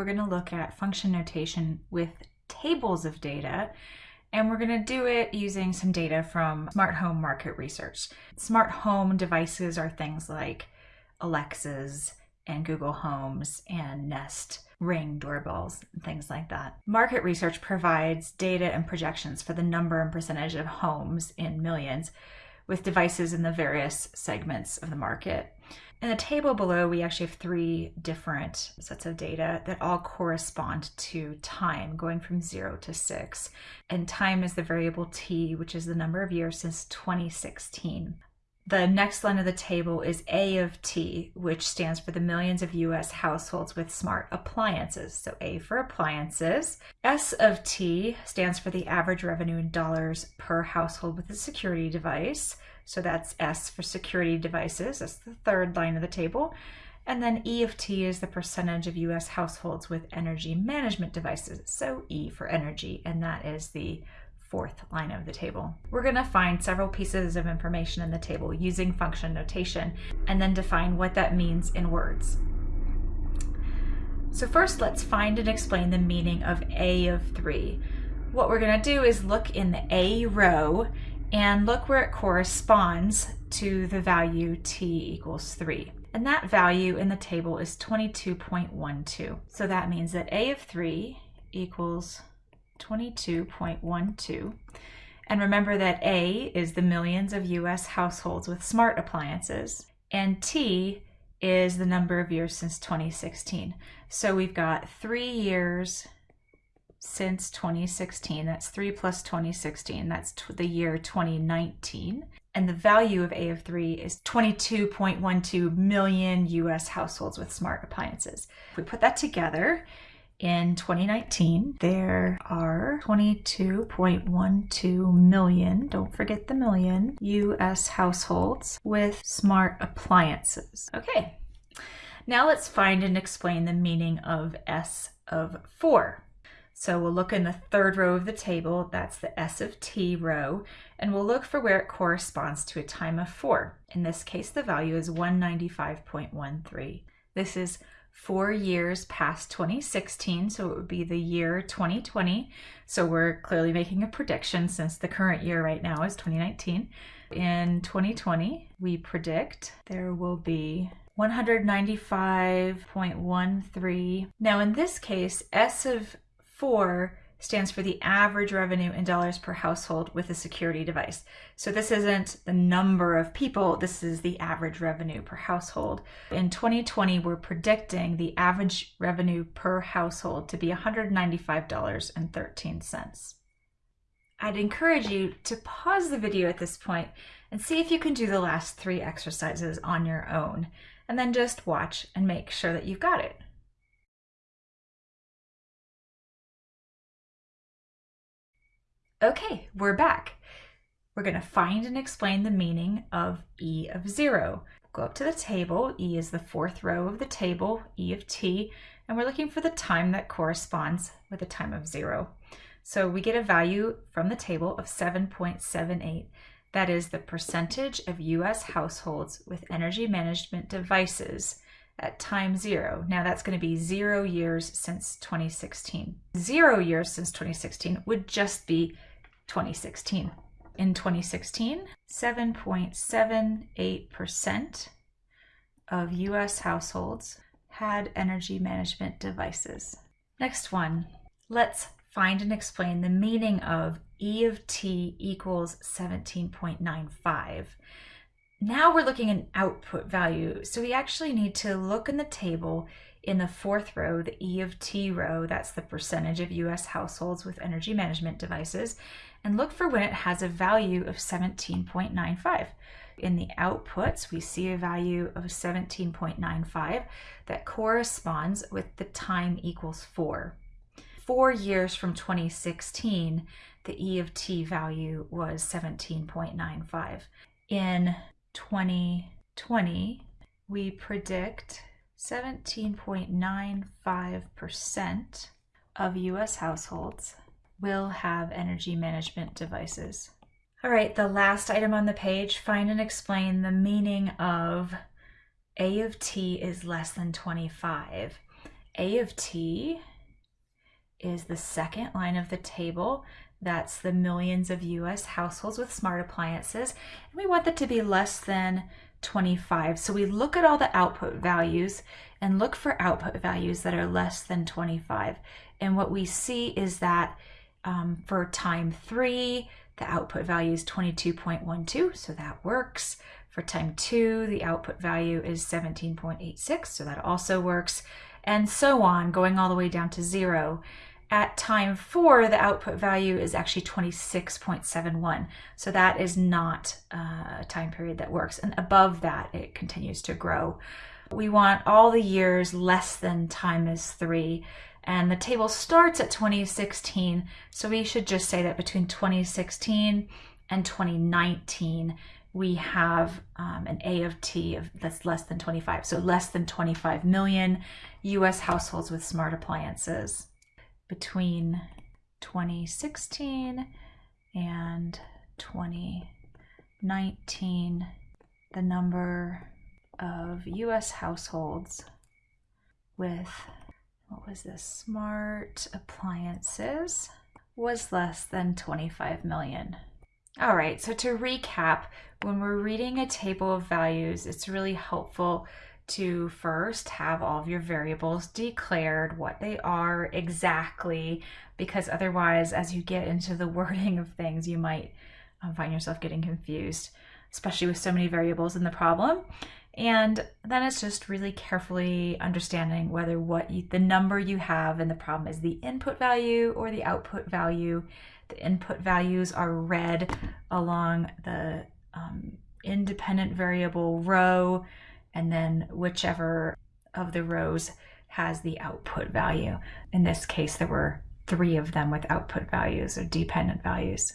we're going to look at function notation with tables of data and we're going to do it using some data from smart home market research. Smart home devices are things like Alexas and Google Homes and Nest Ring doorbells and things like that. Market research provides data and projections for the number and percentage of homes in millions with devices in the various segments of the market. In the table below, we actually have three different sets of data that all correspond to time, going from zero to six. And time is the variable t, which is the number of years since 2016. The next line of the table is A of T, which stands for the millions of US households with smart appliances. So A for appliances. S of T stands for the average revenue in dollars per household with a security device. So that's S for security devices. That's the third line of the table. And then E of T is the percentage of US households with energy management devices. So E for energy, and that is the fourth line of the table. We're going to find several pieces of information in the table using function notation and then define what that means in words. So first let's find and explain the meaning of A of 3. What we're going to do is look in the A row and look where it corresponds to the value t equals 3. And that value in the table is 22.12. So that means that A of 3 equals 22.12. And remember that A is the millions of US households with smart appliances, and T is the number of years since 2016. So we've got three years since 2016. That's 3 plus 2016. That's the year 2019. And the value of A of 3 is 22.12 million US households with smart appliances. If we put that together, in 2019, there are 22.12 million, don't forget the million, US households with smart appliances. Okay, now let's find and explain the meaning of S of 4. So we'll look in the third row of the table, that's the S of T row, and we'll look for where it corresponds to a time of 4. In this case, the value is 195.13. This is four years past 2016, so it would be the year 2020. So we're clearly making a prediction since the current year right now is 2019. In 2020, we predict there will be 195.13. Now in this case, S of 4 stands for the average revenue in dollars per household with a security device. So this isn't the number of people, this is the average revenue per household. In 2020, we're predicting the average revenue per household to be $195.13. I'd encourage you to pause the video at this point and see if you can do the last three exercises on your own, and then just watch and make sure that you've got it. Okay, we're back. We're going to find and explain the meaning of E of 0. Go up to the table. E is the fourth row of the table, E of t, and we're looking for the time that corresponds with the time of 0. So we get a value from the table of 7.78. That is the percentage of U.S. households with energy management devices at time zero. Now that's going to be zero years since 2016. Zero years since 2016 would just be 2016. In 2016, 7.78% of US households had energy management devices. Next one, let's find and explain the meaning of E of t equals 17.95. Now we're looking at output value, so we actually need to look in the table in the fourth row, the E of t row, that's the percentage of US households with energy management devices, and look for when it has a value of 17.95. In the outputs, we see a value of 17.95 that corresponds with the time equals 4. Four years from 2016, the E of t value was 17.95. In 2020, we predict 17.95% of US households will have energy management devices. All right, the last item on the page, find and explain the meaning of A of t is less than 25. A of T is the second line of the table. That's the millions of US households with smart appliances. And we want that to be less than 25. So we look at all the output values and look for output values that are less than 25. And what we see is that um, for time three, the output value is 22.12, so that works. For time two, the output value is 17.86, so that also works. And so on, going all the way down to zero. At time four, the output value is actually 26.71. So that is not a time period that works. And above that, it continues to grow. We want all the years less than time is three. And the table starts at 2016. So we should just say that between 2016 and 2019, we have um, an A of T of that's less than 25. So less than 25 million US households with smart appliances between 2016 and 2019, the number of US households with what was this smart appliances was less than 25 million. All right, so to recap, when we're reading a table of values, it's really helpful to first have all of your variables declared, what they are exactly, because otherwise, as you get into the wording of things, you might um, find yourself getting confused, especially with so many variables in the problem. And then it's just really carefully understanding whether what you, the number you have in the problem is the input value or the output value. The input values are read along the um, independent variable row and then whichever of the rows has the output value. In this case, there were three of them with output values or dependent values.